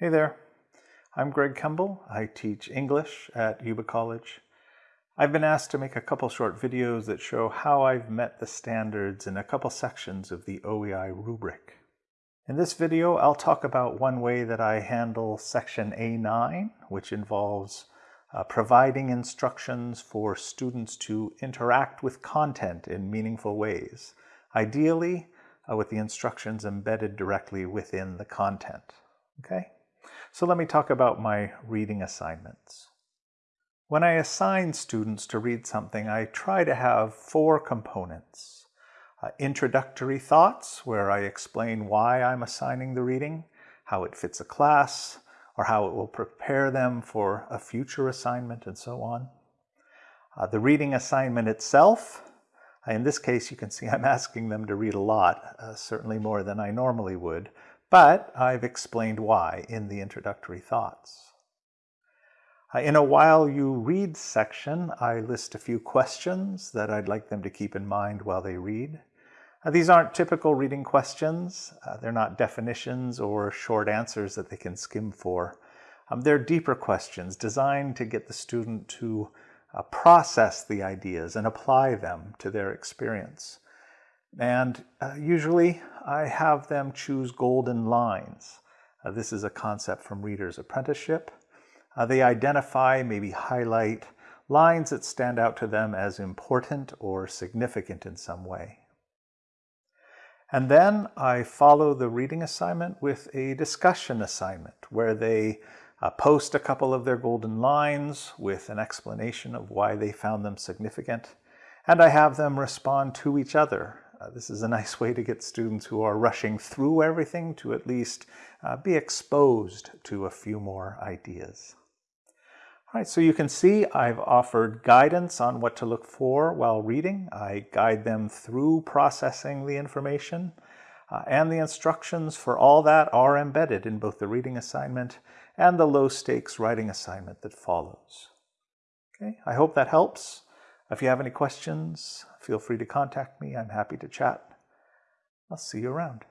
Hey there, I'm Greg Kemble. I teach English at Yuba College. I've been asked to make a couple short videos that show how I've met the standards in a couple sections of the OEI rubric. In this video, I'll talk about one way that I handle section A9, which involves uh, providing instructions for students to interact with content in meaningful ways, ideally uh, with the instructions embedded directly within the content. Okay? So let me talk about my reading assignments. When I assign students to read something, I try to have four components. Uh, introductory thoughts, where I explain why I'm assigning the reading, how it fits a class, or how it will prepare them for a future assignment, and so on. Uh, the reading assignment itself, uh, in this case you can see I'm asking them to read a lot, uh, certainly more than I normally would, but I've explained why in the introductory thoughts. Uh, in a while you read section, I list a few questions that I'd like them to keep in mind while they read. Uh, these aren't typical reading questions. Uh, they're not definitions or short answers that they can skim for. Um, they're deeper questions designed to get the student to process the ideas and apply them to their experience. And uh, usually I have them choose golden lines. Uh, this is a concept from Reader's Apprenticeship. Uh, they identify, maybe highlight, lines that stand out to them as important or significant in some way. And then I follow the reading assignment with a discussion assignment where they uh, post a couple of their golden lines with an explanation of why they found them significant. And I have them respond to each other uh, this is a nice way to get students who are rushing through everything to at least uh, be exposed to a few more ideas. All right, so you can see I've offered guidance on what to look for while reading. I guide them through processing the information uh, and the instructions for all that are embedded in both the reading assignment and the low stakes writing assignment that follows. Okay, I hope that helps. If you have any questions, feel free to contact me. I'm happy to chat. I'll see you around.